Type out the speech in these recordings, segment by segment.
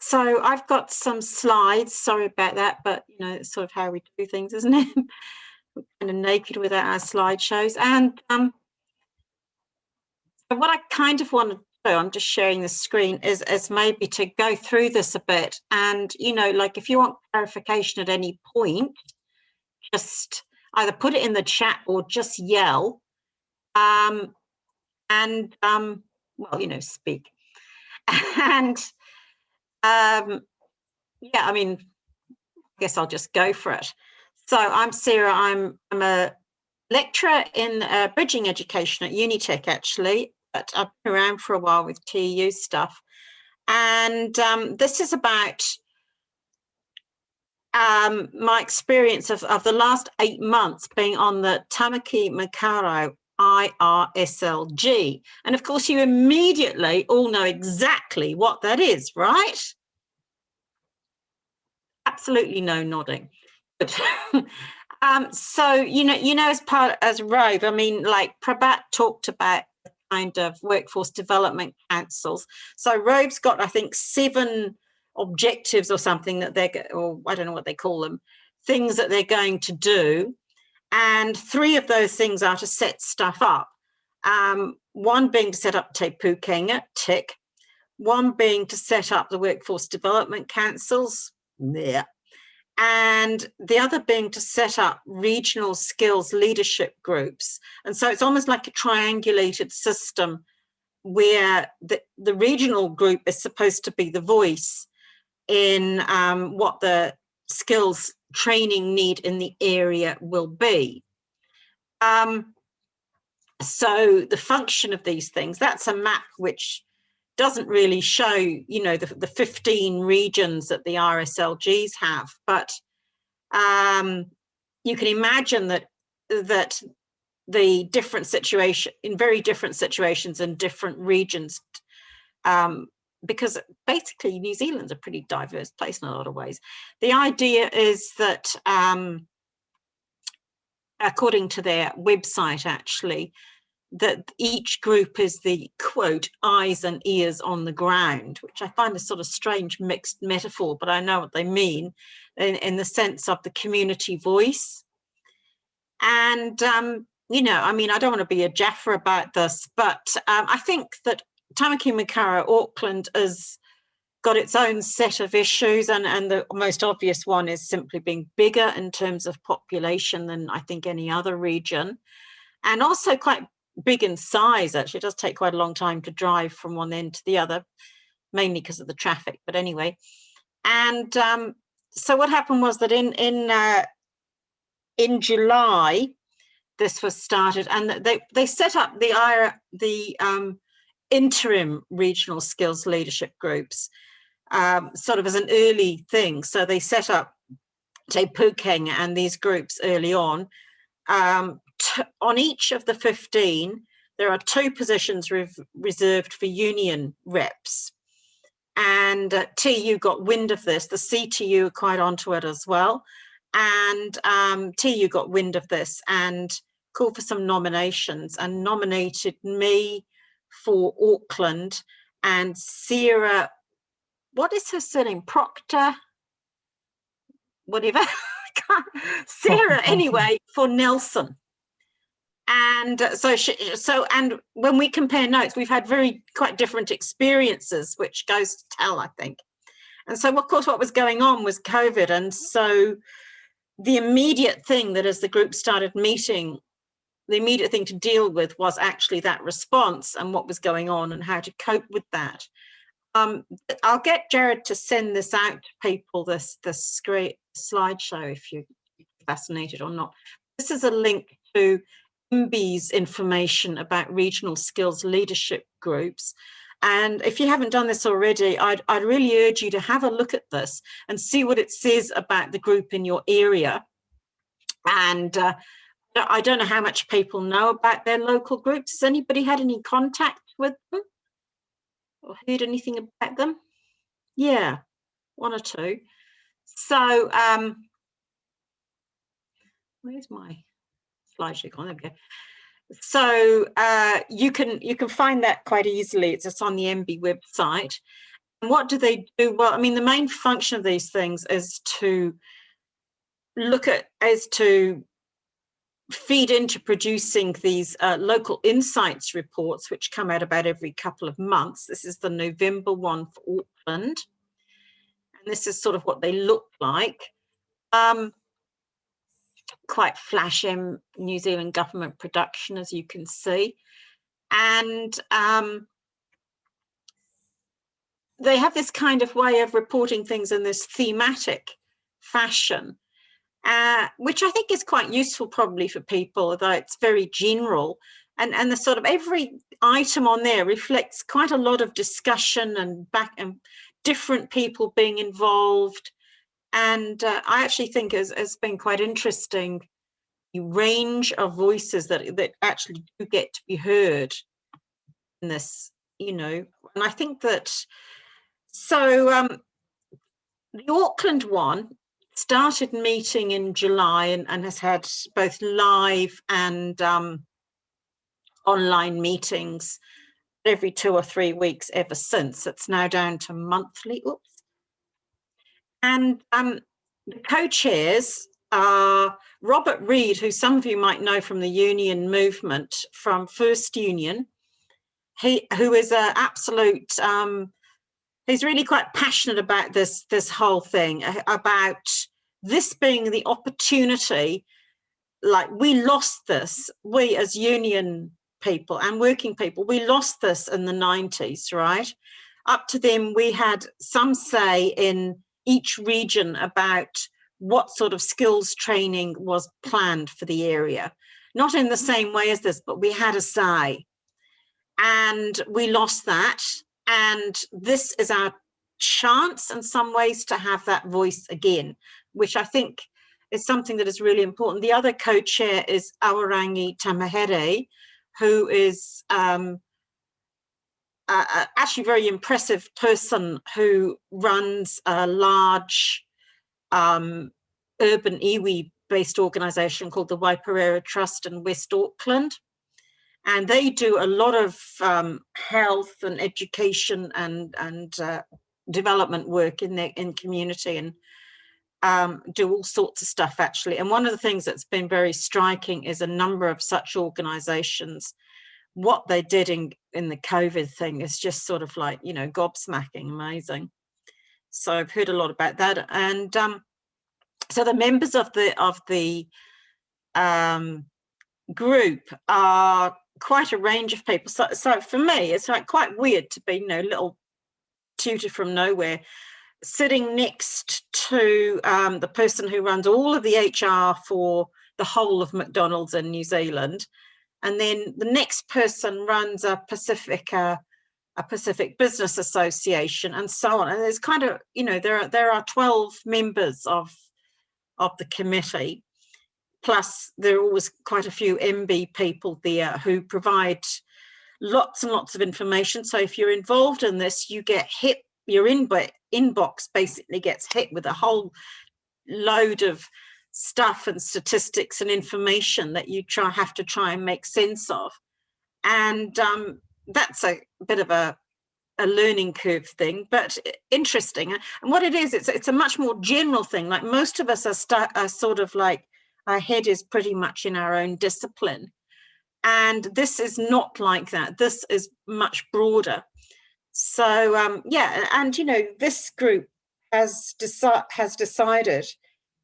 so I've got some slides. Sorry about that, but you know, it's sort of how we do things, isn't it? We're kind of naked without our slideshows. And um, what I kind of want to do, I'm just sharing the screen, is, is maybe to go through this a bit. And, you know, like if you want clarification at any point, just either put it in the chat or just yell. Um, and, um, well, you know, speak. and um, yeah, I mean, I guess I'll just go for it. So I'm Sarah, I'm, I'm a lecturer in uh, bridging education at Unitec actually, but I've been around for a while with TEU stuff. And um, this is about um, my experience of, of the last eight months being on the Tamaki Makaurau IRSLG. And of course, you immediately all know exactly what that is, right? Absolutely no nodding. um, so, you know, you know, as part as RoVE, I mean, like Prabat talked about kind of workforce development councils. So RoVE's got, I think, seven objectives or something that they're, or I don't know what they call them, things that they're going to do. And three of those things are to set stuff up. Um, one being to set up Te Pukenga, tick. One being to set up the workforce development councils, there. And the other being to set up regional skills leadership groups. And so it's almost like a triangulated system where the, the regional group is supposed to be the voice in um, what the skills training need in the area will be. Um, so the function of these things, that's a map which doesn't really show, you know, the, the 15 regions that the RSLGs have, but um, you can imagine that that the different situation in very different situations in different regions um, because basically New Zealand's a pretty diverse place in a lot of ways. The idea is that, um, according to their website actually, that each group is the quote eyes and ears on the ground which i find a sort of strange mixed metaphor but i know what they mean in, in the sense of the community voice. And um, you know i mean i don't want to be a jaffa about this but um, i think that Tamaki Makaurau Auckland has got its own set of issues and, and the most obvious one is simply being bigger in terms of population than I think any other region. And also quite big in size actually it does take quite a long time to drive from one end to the other mainly because of the traffic but anyway and um, so what happened was that in in uh, in July this was started and they they set up the the um, interim regional skills leadership groups um, sort of as an early thing. So they set up Te Pukenga and these groups early on. Um, on each of the 15, there are two positions re reserved for union reps. And uh, TEU got wind of this, the CTU are quite onto it as well. And um, TEU got wind of this and called for some nominations and nominated me, for Auckland and Sarah, what is her surname? Proctor, whatever. Sarah, anyway, for Nelson. And so, she, so, and when we compare notes, we've had very quite different experiences, which goes to tell, I think. And so, of course, what was going on was COVID. And so the immediate thing that as the group started meeting the immediate thing to deal with was actually that response and what was going on and how to cope with that. Um, I'll get Jared to send this out to people, this, this great slideshow, if you're fascinated or not. This is a link to MBIE's information about regional skills leadership groups. And if you haven't done this already, I'd, I'd really urge you to have a look at this and see what it says about the group in your area. And uh, I don't know how much people know about their local groups. Has anybody had any contact with them or heard anything about them? Yeah, one or two. So, um, where's my we go. So uh, you can you can find that quite easily. It's just on the MB website. And what do they do? Well, I mean, the main function of these things is to look at, is to feed into producing these uh, local insights reports, which come out about every couple of months. This is the November one for Auckland. And this is sort of what they look like. Um, quite flashy New Zealand government production, as you can see. And um, they have this kind of way of reporting things in this thematic fashion uh, which I think is quite useful probably for people, although it's very general. And, and the sort of every item on there reflects quite a lot of discussion and back and different people being involved. And uh, I actually think it's been quite interesting the range of voices that, that actually do get to be heard in this, you know, and I think that, so um, the Auckland one started meeting in July and, and has had both live and um, online meetings every two or three weeks ever since. It's now down to monthly. Oops. And um, the co-chairs are Robert Reid, who some of you might know from the union movement from First Union, he, who is an absolute um, he's really quite passionate about this this whole thing about this being the opportunity like we lost this we as union people and working people we lost this in the 90s right? Up to them we had some say in each region about what sort of skills training was planned for the area. Not in the same way as this but we had a say and we lost that. And this is our chance in some ways to have that voice again, which I think is something that is really important. The other co-chair is Awarangi Tamahere, who is um, a actually very impressive person who runs a large um, urban iwi based organization called the Waipareira Trust in West Auckland and they do a lot of um, health and education and and uh, development work in their in community and um, do all sorts of stuff actually. And one of the things that's been very striking is a number of such organizations. What they did in, in the COVID thing is just sort of like, you know, gobsmacking, amazing. So I've heard a lot about that. And um, so the members of the of the um, group are quite a range of people. So, so for me, it's like quite weird to be, you know, little tutor from nowhere, sitting next to um, the person who runs all of the HR for the whole of McDonald's in New Zealand. And then the next person runs a Pacific, uh, a Pacific Business Association and so on. And there's kind of, you know, there are, there are 12 members of, of the committee. Plus there are always quite a few MB people there who provide lots and lots of information. So if you're involved in this, you get hit, your inbox basically gets hit with a whole load of stuff and statistics and information that you try have to try and make sense of. And um, that's a bit of a, a learning curve thing, but interesting. And what it is, it's, it's a much more general thing. Like most of us are, are sort of like, our head is pretty much in our own discipline. And this is not like that. This is much broader. So um, yeah, and you know, this group has, deci has decided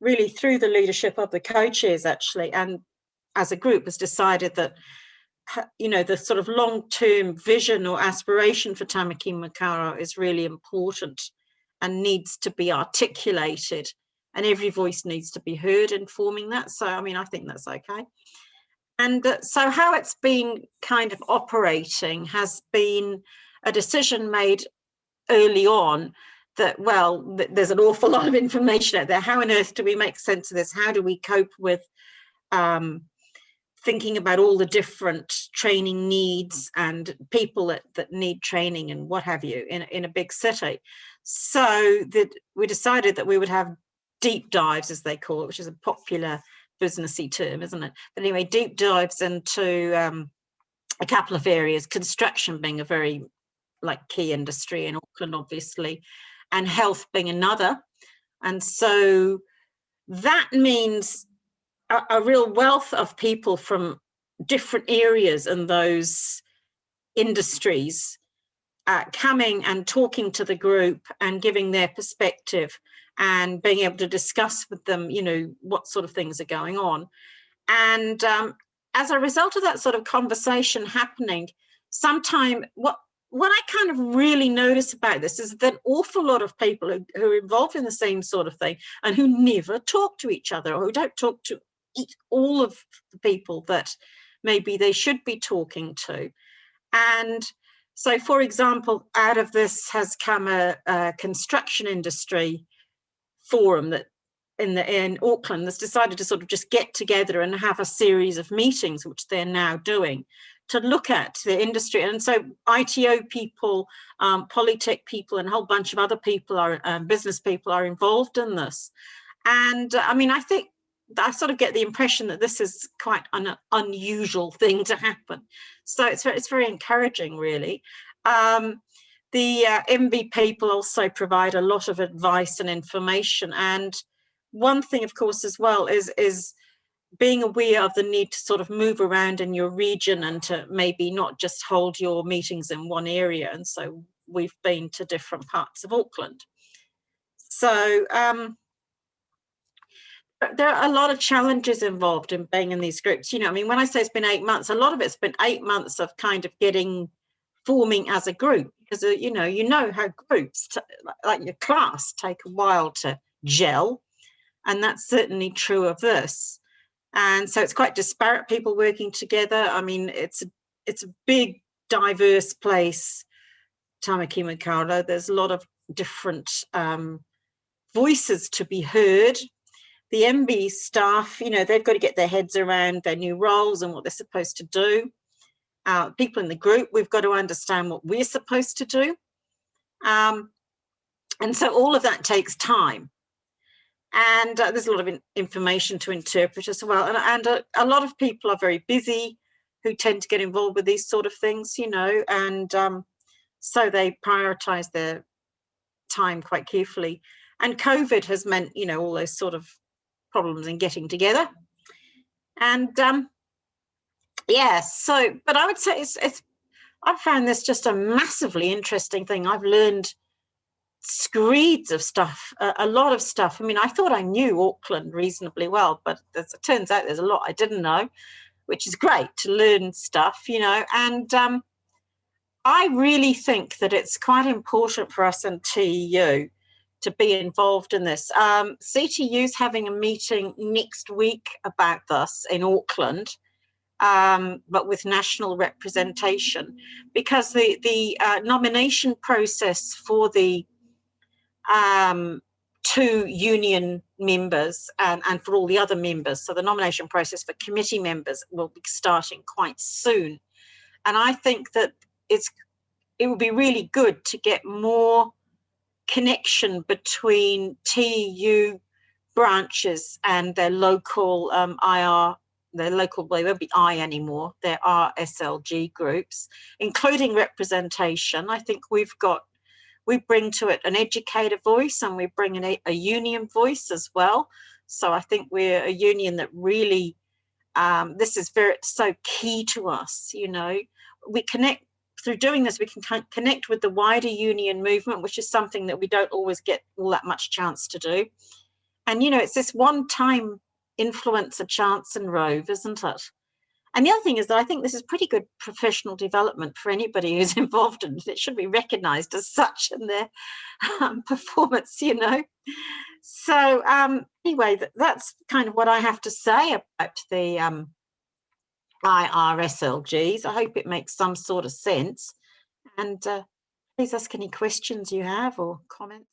really through the leadership of the co-chairs actually, and as a group has decided that you know, the sort of long-term vision or aspiration for Tamaki Makaurau is really important and needs to be articulated and every voice needs to be heard in forming that. So, I mean, I think that's okay. And so how it's been kind of operating has been a decision made early on that, well, th there's an awful lot of information out there. How on earth do we make sense of this? How do we cope with um, thinking about all the different training needs and people that, that need training and what have you in, in a big city? So that we decided that we would have deep dives, as they call it, which is a popular businessy term, isn't it? But anyway, deep dives into um, a couple of areas, construction being a very like key industry in Auckland, obviously, and health being another. And so that means a, a real wealth of people from different areas in those industries uh, coming and talking to the group and giving their perspective and being able to discuss with them, you know, what sort of things are going on. And um, as a result of that sort of conversation happening, sometime what what I kind of really notice about this is that an awful lot of people who, who, are involved in the same sort of thing and who never talk to each other or who don't talk to all of the people that maybe they should be talking to. And so, for example, out of this has come a, a construction industry forum that in the in Auckland that's decided to sort of just get together and have a series of meetings, which they're now doing to look at the industry. And so ITO people, um, Polytech people, and a whole bunch of other people are um, business people are involved in this. And uh, I mean, I think I sort of get the impression that this is quite an unusual thing to happen. So it's, it's very encouraging, really. Um, the uh, MB people also provide a lot of advice and information. And one thing, of course, as well is, is being aware of the need to sort of move around in your region and to maybe not just hold your meetings in one area. And so we've been to different parts of Auckland. So um, there are a lot of challenges involved in being in these groups. You know, I mean, when I say it's been eight months, a lot of it's been eight months of kind of getting forming as a group because, uh, you know, you know how groups, like your class, take a while to gel. And that's certainly true of this and so it's quite disparate people working together. I mean, it's a, it's a big, diverse place, Tamaki Makaurau. There's a lot of different um, voices to be heard. The MB staff, you know, they've got to get their heads around their new roles and what they're supposed to do. Uh, people in the group, we've got to understand what we're supposed to do. Um, and so all of that takes time and uh, there's a lot of in information to interpret as well and, and uh, a lot of people are very busy who tend to get involved with these sort of things you know and um, so they prioritize their time quite carefully. And covid has meant you know all those sort of problems in getting together. And um yeah so but i would say it's, it's i found this just a massively interesting thing. I've learned screeds of stuff, a, a, lot of stuff. I mean, I thought I knew Auckland reasonably well, but it turns out there's a lot I didn't know, which is great to learn stuff, you know. And um, I really think that it's quite important for us in TEU to be involved in this. Um, CTU is having a meeting next week about this in Auckland. Um, but with national representation, because the the uh, nomination process for the um, to union members and, and for all the other members. So the nomination process for committee members will be starting quite soon. And I think that it's it would be really good to get more connection between TEU branches and their local um, IR, their local, they won't be I anymore, there are SLG groups, including representation. I think we've got we bring to it an educator voice and we bring a union voice as well. So I think we're a union that really, um, this is very so key to us, you know, we connect through doing this, we can connect with the wider union movement, which is something that we don't always get all that much chance to do. And, you know, it's this one time influencer chance and RoVE, isn't it? And the other thing is that I think this is pretty good professional development for anybody who's involved in it. It should be recognized as such in their um, performance, you know. So um, anyway, that, that's kind of what I have to say about the um, IRSLGs. I hope it makes some sort of sense. And uh, please ask any questions you have or comments.